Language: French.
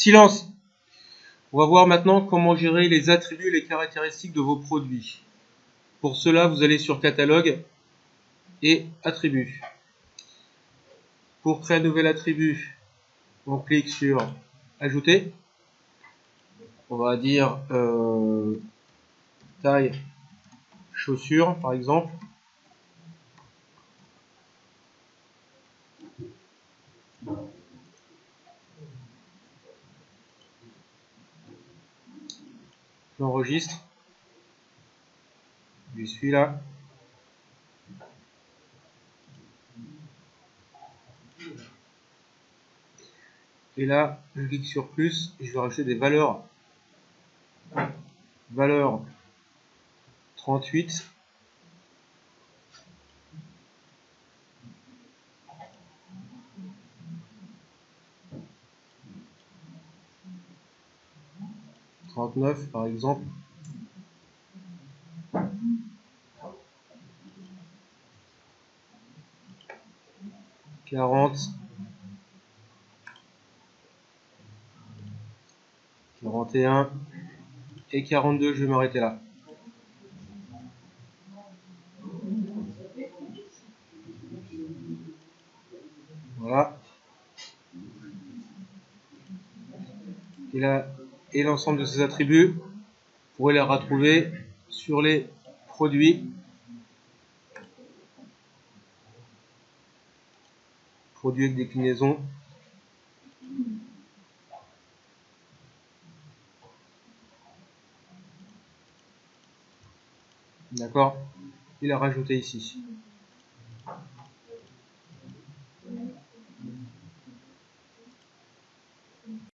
Silence On va voir maintenant comment gérer les attributs et les caractéristiques de vos produits. Pour cela, vous allez sur Catalogue et Attributs. Pour créer un nouvel attribut, on clique sur Ajouter. On va dire euh, taille chaussure par exemple. J'enregistre. Je suis là. Et là, je clique sur plus et je vais rajouter des valeurs. Valeur 38. Trente-neuf par exemple. Quarante. 41 et 42, je vais m'arrêter là. Voilà. Et là, et l'ensemble de ces attributs, vous pourrez les retrouver sur les produits. Produits avec déclinaison. D'accord? Il a rajouté ici.